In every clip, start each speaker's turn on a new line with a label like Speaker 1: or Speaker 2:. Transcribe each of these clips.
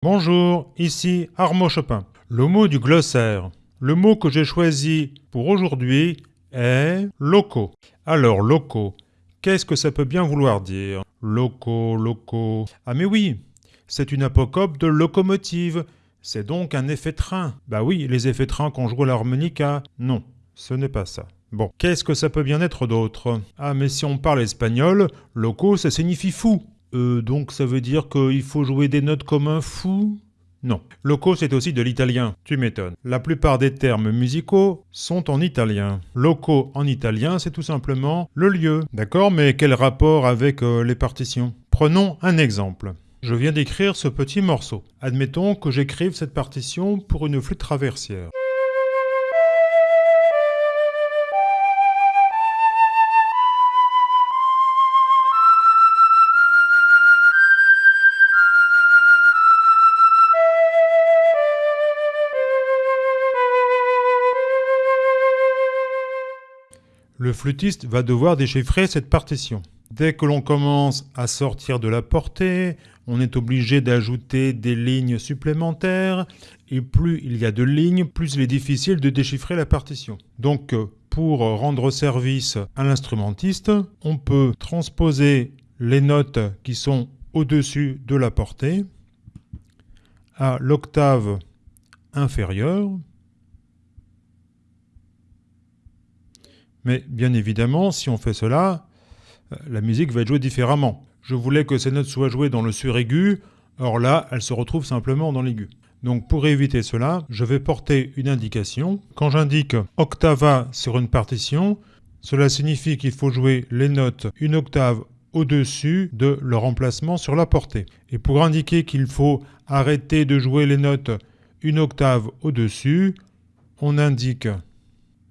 Speaker 1: Bonjour, ici Armand Chopin. Le mot du glossaire. Le mot que j'ai choisi pour aujourd'hui est loco. Alors, loco, qu'est-ce que ça peut bien vouloir dire? Loco, loco. Ah mais oui, c'est une apocope de locomotive. C'est donc un effet train. Bah oui, les effets train qu'on joue à l'harmonica. Non, ce n'est pas ça. Bon, qu'est-ce que ça peut bien être d'autre? Ah mais si on parle espagnol, loco ça signifie fou. Euh, donc ça veut dire qu'il faut jouer des notes comme un fou? Non. Loco, c'est aussi de l'italien. Tu m'étonnes. La plupart des termes musicaux sont en italien. Loco en italien, c'est tout simplement le lieu. D'accord? Mais quel rapport avec euh, les partitions? Prenons un exemple. Je viens d'écrire ce petit morceau. Admettons que j'écrive cette partition pour une flûte traversière. Le flûtiste va devoir déchiffrer cette partition. Dès que l'on commence à sortir de la portée, on est obligé d'ajouter des lignes supplémentaires, et plus il y a de lignes, plus il est difficile de déchiffrer la partition. Donc pour rendre service à l'instrumentiste, on peut transposer les notes qui sont au-dessus de la portée à l'octave inférieure, Mais bien évidemment, si on fait cela, euh, la musique va être jouée différemment. Je voulais que ces notes soient jouées dans le suraigu, or là, elles se retrouvent simplement dans l'aigu. Donc pour éviter cela, je vais porter une indication. Quand j'indique octava sur une partition, cela signifie qu'il faut jouer les notes une octave au-dessus de leur emplacement sur la portée. Et pour indiquer qu'il faut arrêter de jouer les notes une octave au-dessus, on indique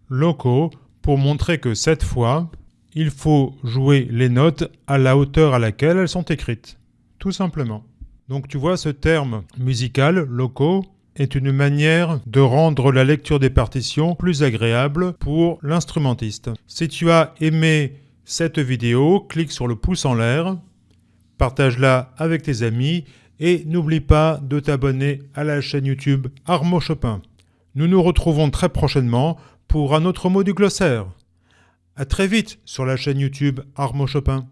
Speaker 1: loco pour montrer que cette fois, il faut jouer les notes à la hauteur à laquelle elles sont écrites. Tout simplement. Donc tu vois, ce terme musical, loco, est une manière de rendre la lecture des partitions plus agréable pour l'instrumentiste. Si tu as aimé cette vidéo, clique sur le pouce en l'air, partage-la avec tes amis et n'oublie pas de t'abonner à la chaîne YouTube Armo Chopin. Nous nous retrouvons très prochainement pour un autre mot du glossaire. A très vite sur la chaîne YouTube Armo Chopin.